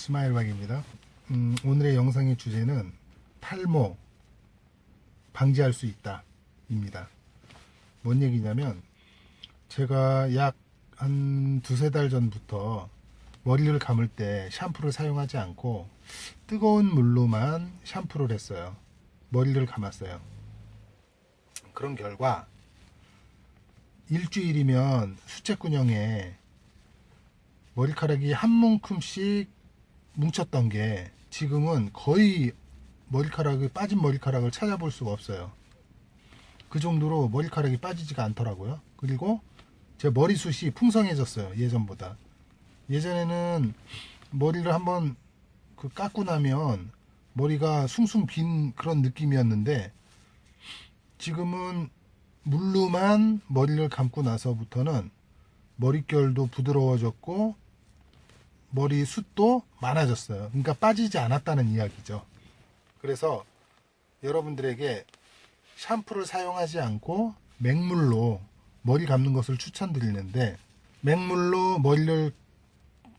스마일박입니다. 음, 오늘의 영상의 주제는 탈모 방지할 수 있다 입니다. 뭔 얘기냐면 제가 약 한 두세 달 전부터 머리를 감을 때 샴푸를 사용하지 않고 뜨거운 물로만 샴푸를 했어요. 머리를 감았어요. 그런 결과 일주일이면 수채꾼형에 머리카락이 한 뭉큼씩 뭉쳤던 게 지금은 거의 머리카락이 빠진 머리카락을 찾아볼 수가 없어요. 그 정도로 머리카락이 빠지지가 않더라고요. 그리고 제 머리숱이 풍성해졌어요. 예전보다. 예전에는 머리를 한번 그 깎고 나면 머리가 숭숭 빈 그런 느낌이었는데 지금은 물로만 머리를 감고 나서부터는 머릿결도 부드러워졌고 머리 숱도 많아졌어요. 그러니까 빠지지 않았다는 이야기죠. 그래서 여러분들에게 샴푸를 사용하지 않고 맹물로 머리 감는 것을 추천드리는데 맹물로 머리를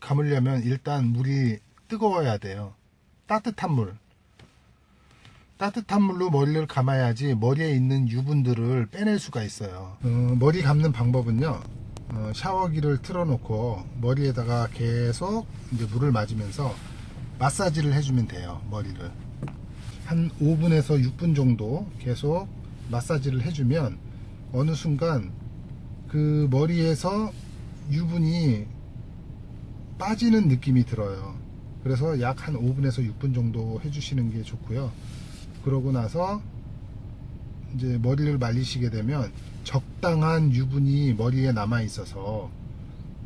감으려면 일단 물이 뜨거워야 돼요. 따뜻한 물. 따뜻한 물로 머리를 감아야지 머리에 있는 유분들을 빼낼 수가 있어요. 어, 머리 감는 방법은요. 어, 샤워기를 틀어놓고 머리에다가 계속 이제 물을 맞으면서 마사지를 해주면 돼요. 머리를 한 5분에서 6분 정도 계속 마사지를 해주면 어느 순간 그 머리에서 유분이 빠지는 느낌이 들어요. 그래서 약 한 5분에서 6분 정도 해주시는 게 좋고요. 그러고 나서 이제 머리를 말리시게 되면 적당한 유분이 머리에 남아 있어서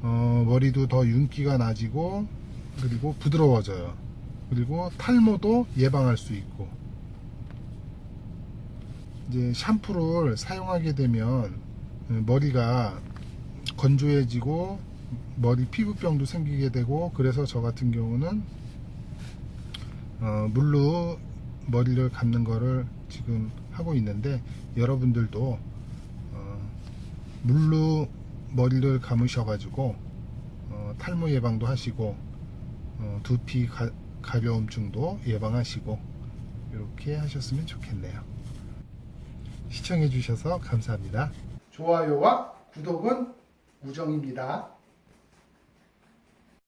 어, 머리도 더 윤기가 나지고 그리고 부드러워져요. 그리고 탈모도 예방할 수 있고 이제 샴푸를 사용하게 되면 머리가 건조해지고 머리 피부병도 생기게 되고 그래서 저 같은 경우는 어, 물로 머리를 감는 거를 지금 하고 있는데 여러분들도 어, 물로 머리를 감으셔 가지고 어, 탈모 예방도 하시고 어, 두피 가, 가려움증도 예방하시고 이렇게 하셨으면 좋겠네요. 시청해 주셔서 감사합니다. 좋아요와 구독은 우정입니다